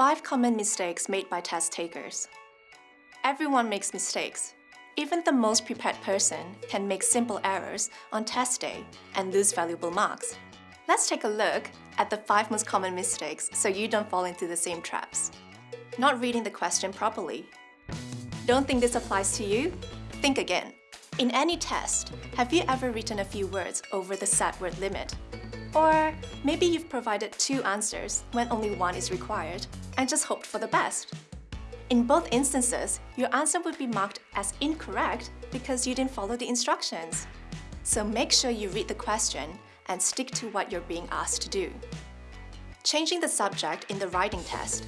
5 common mistakes made by test takers. Everyone makes mistakes. Even the most prepared person can make simple errors on test day and lose valuable marks. Let's take a look at the 5 most common mistakes so you don't fall into the same traps. Not reading the question properly. Don't think this applies to you? Think again. In any test, have you ever written a few words over the set word limit? Or maybe you've provided two answers when only one is required and just hoped for the best. In both instances, your answer would be marked as incorrect because you didn't follow the instructions. So make sure you read the question and stick to what you're being asked to do. Changing the subject in the writing test.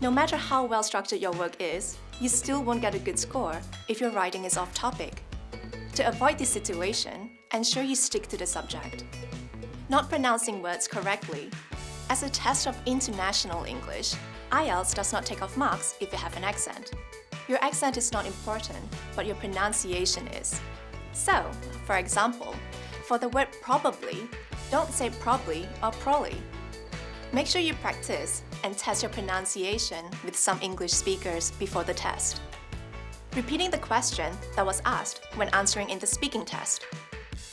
No matter how well structured your work is, you still won't get a good score if your writing is off topic. To avoid this situation, ensure you stick to the subject. Not pronouncing words correctly. As a test of international English, IELTS does not take off marks if you have an accent. Your accent is not important, but your pronunciation is. So, for example, for the word probably, don't say probably or probably. Make sure you practice and test your pronunciation with some English speakers before the test. Repeating the question that was asked when answering in the speaking test.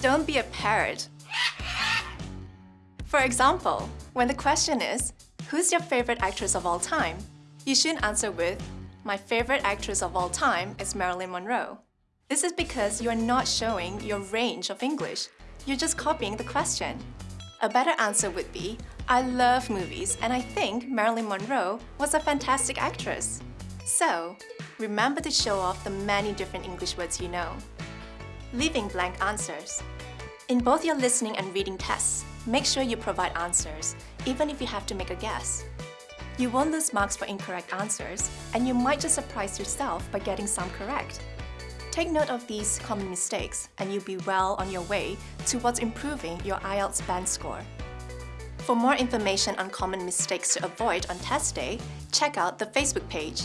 Don't be a parrot for example, when the question is, who's your favorite actress of all time? You shouldn't answer with, my favorite actress of all time is Marilyn Monroe. This is because you are not showing your range of English. You're just copying the question. A better answer would be, I love movies and I think Marilyn Monroe was a fantastic actress. So, remember to show off the many different English words you know. Leaving blank answers. In both your listening and reading tests, Make sure you provide answers, even if you have to make a guess. You won't lose marks for incorrect answers, and you might just surprise yourself by getting some correct. Take note of these common mistakes, and you'll be well on your way towards improving your IELTS band score. For more information on common mistakes to avoid on test day, check out the Facebook page.